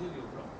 completely wrong.